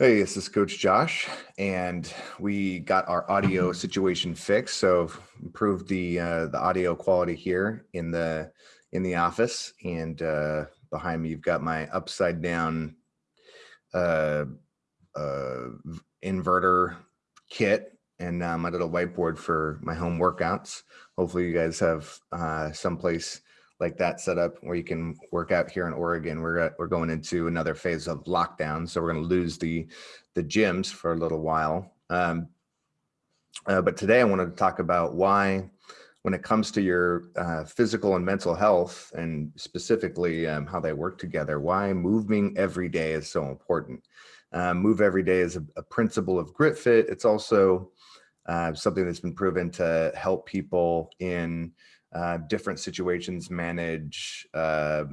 Hey, this is Coach Josh, and we got our audio situation fixed. So improved the uh, the audio quality here in the in the office, and uh, behind me you've got my upside down uh, uh, inverter kit and my little whiteboard for my home workouts. Hopefully, you guys have uh, someplace like that setup where you can work out here in Oregon. We're we're going into another phase of lockdown, so we're going to lose the the gyms for a little while. Um, uh, but today I wanted to talk about why, when it comes to your uh, physical and mental health, and specifically um, how they work together, why moving every day is so important. Uh, move every day is a, a, principle of GritFit. It's also uh, something that's been proven to help people in uh, different situations manage uh,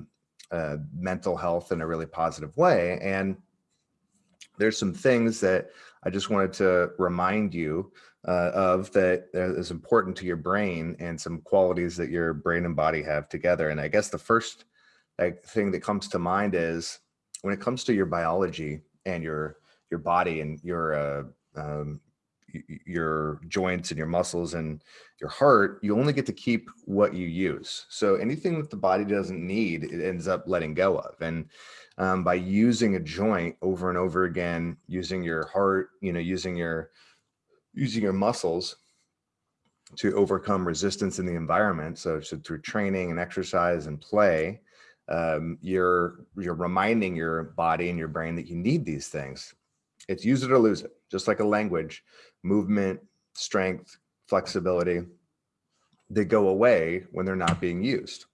uh, mental health in a really positive way. And there's some things that I just wanted to remind you uh, of that is important to your brain and some qualities that your brain and body have together. And I guess the first like, thing that comes to mind is when it comes to your biology and your your body and your uh, um, your joints and your muscles and your heart, you only get to keep what you use. So anything that the body doesn't need, it ends up letting go of. And um, by using a joint over and over again, using your heart, you know, using your using your muscles to overcome resistance in the environment. So, so through training and exercise and play, um, you're you're reminding your body and your brain that you need these things. It's use it or lose it, just like a language movement, strength, flexibility, they go away when they're not being used.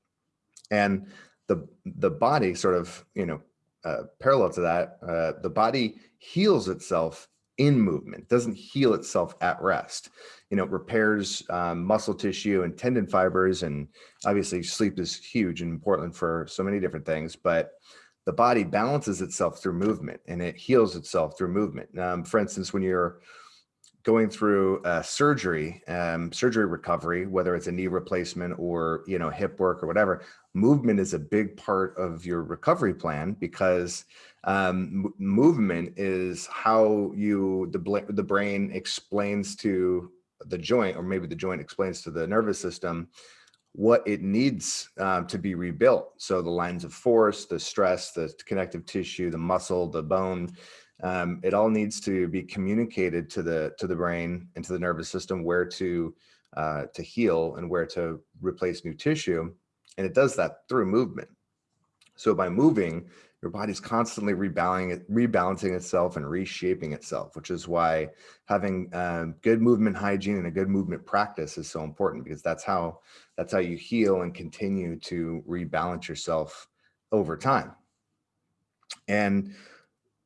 And the, the body sort of, you know, uh, parallel to that, uh, the body heals itself in movement, doesn't heal itself at rest. You know, repairs um, muscle tissue and tendon fibers. And obviously sleep is huge and important for so many different things, but the body balances itself through movement and it heals itself through movement. Um, for instance, when you're going through uh, surgery, um, surgery recovery, whether it's a knee replacement or you know hip work or whatever, movement is a big part of your recovery plan because um, movement is how you the the brain explains to the joint, or maybe the joint explains to the nervous system what it needs um, to be rebuilt. So the lines of force, the stress, the connective tissue, the muscle, the bone, um, it all needs to be communicated to the to the brain and to the nervous system where to uh, to heal and where to replace new tissue. And it does that through movement. So by moving, your body's constantly rebalancing, rebalancing itself and reshaping itself, which is why having um, good movement hygiene and a good movement practice is so important because that's how that's how you heal and continue to rebalance yourself over time. And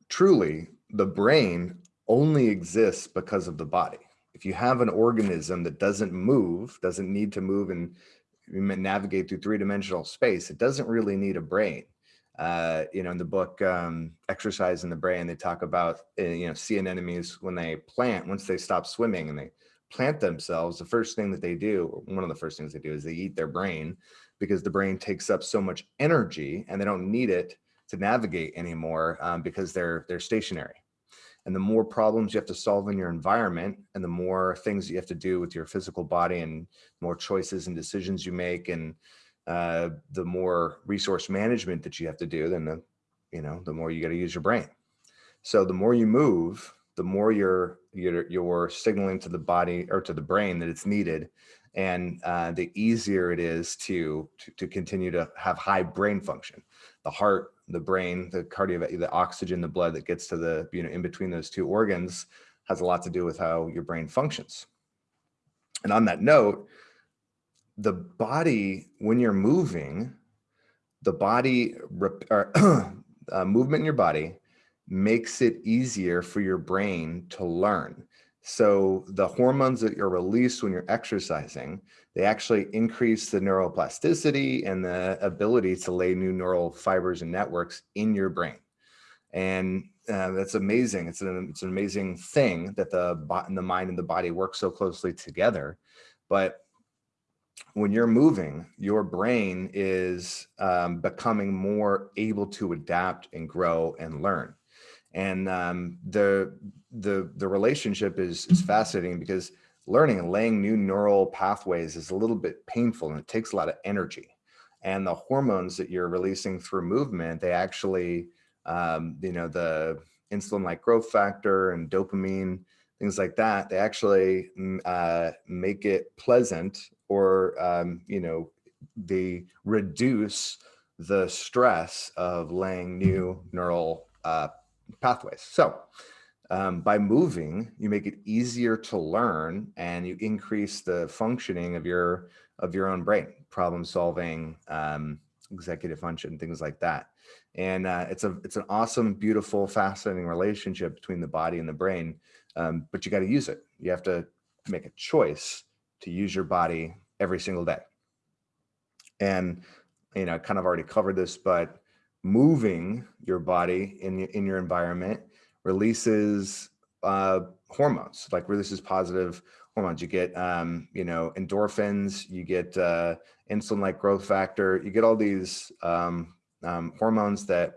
truly the brain only exists because of the body. If you have an organism that doesn't move, doesn't need to move and navigate through three-dimensional space, it doesn't really need a brain. Uh, you know, in the book um, Exercise and the Brain, they talk about, uh, you know, sea anemones when they plant, once they stop swimming and they plant themselves, the first thing that they do, one of the first things they do is they eat their brain because the brain takes up so much energy and they don't need it to navigate anymore um, because they're they're stationary. And the more problems you have to solve in your environment and the more things you have to do with your physical body and more choices and decisions you make and uh, the more resource management that you have to do, then the, you know, the more you got to use your brain. So the more you move, the more you're, you're, you're signaling to the body or to the brain that it's needed. And uh, the easier it is to, to, to continue to have high brain function. The heart the brain, the cardio, the oxygen, the blood that gets to the, you know, in between those two organs has a lot to do with how your brain functions. And on that note, the body, when you're moving, the body, or, uh, movement in your body makes it easier for your brain to learn. So the hormones that are released when you're exercising, they actually increase the neuroplasticity and the ability to lay new neural fibers and networks in your brain. And uh, that's amazing. It's an, it's an amazing thing that the, the mind and the body work so closely together. But when you're moving, your brain is um, becoming more able to adapt and grow and learn. And um, the, the, the relationship is, is fascinating because learning and laying new neural pathways is a little bit painful and it takes a lot of energy. And the hormones that you're releasing through movement, they actually, um, you know, the insulin-like growth factor and dopamine, things like that, they actually mm, uh, make it pleasant or, um, you know, they reduce the stress of laying new neural uh, pathways. So um, by moving, you make it easier to learn and you increase the functioning of your of your own brain, problem solving, um, executive function, things like that. And uh, it's a it's an awesome, beautiful, fascinating relationship between the body and the brain. Um, but you got to use it. You have to make a choice to use your body every single day. And you know, I kind of already covered this, but moving your body in in your environment releases uh, hormones, like releases positive hormones. You get, um, you know, endorphins, you get uh, insulin-like growth factor, you get all these um, um, hormones that,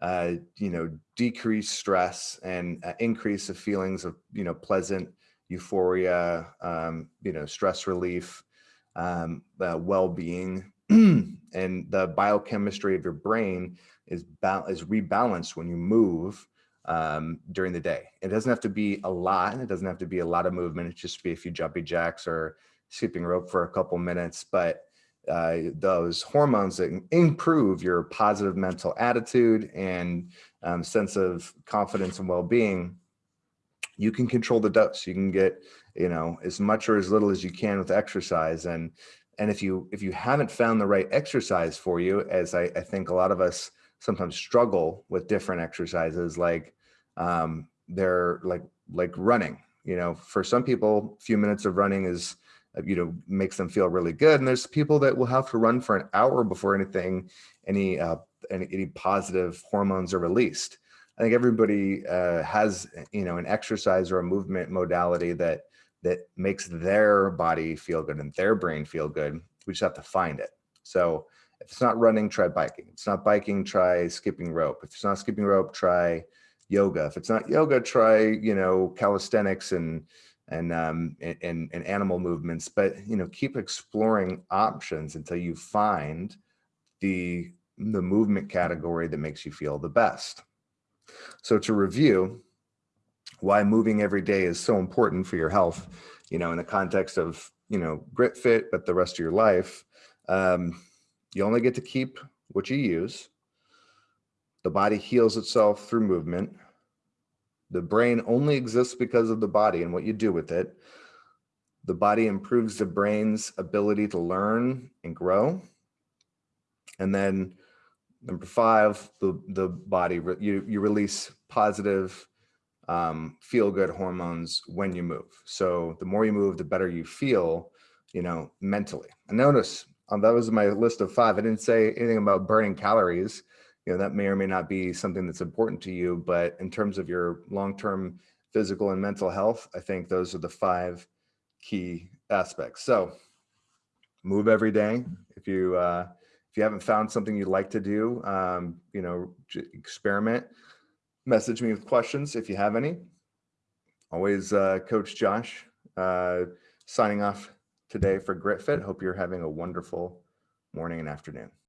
uh, you know, decrease stress and uh, increase the feelings of, you know, pleasant euphoria, um, you know, stress relief, um, uh, well-being, and the biochemistry of your brain is, is rebalanced when you move um, during the day. It doesn't have to be a lot. It doesn't have to be a lot of movement. It just be a few jumpy jacks or skipping rope for a couple minutes. But uh, those hormones that improve your positive mental attitude and um, sense of confidence and well-being, you can control the dose. You can get, you know, as much or as little as you can with exercise. And and if you if you haven't found the right exercise for you, as I, I think a lot of us sometimes struggle with different exercises, like um, they're like like running. You know, for some people, a few minutes of running is uh, you know makes them feel really good, and there's people that will have to run for an hour before anything any uh, any, any positive hormones are released. I think everybody uh, has you know an exercise or a movement modality that that makes their body feel good and their brain feel good. We just have to find it. So if it's not running, try biking. If it's not biking, try skipping rope. If it's not skipping rope, try yoga. If it's not yoga, try, you know, calisthenics and, and, um, and, and animal movements, but, you know, keep exploring options until you find the, the movement category that makes you feel the best. So to review, why moving every day is so important for your health, you know, in the context of, you know, GritFit, but the rest of your life, um, you only get to keep what you use. The body heals itself through movement. The brain only exists because of the body and what you do with it. The body improves the brain's ability to learn and grow. And then number five, the, the body, you, you release positive, um, feel good hormones when you move. So the more you move, the better you feel, you know, mentally. And notice um, that was my list of five. I didn't say anything about burning calories you know, that may or may not be something that's important to you, but in terms of your long-term physical and mental health, I think those are the five key aspects. So move every day. If you, uh, if you haven't found something you'd like to do, um, you know, experiment, message me with questions if you have any. Always uh, Coach Josh uh, signing off today for GritFit. Hope you're having a wonderful morning and afternoon.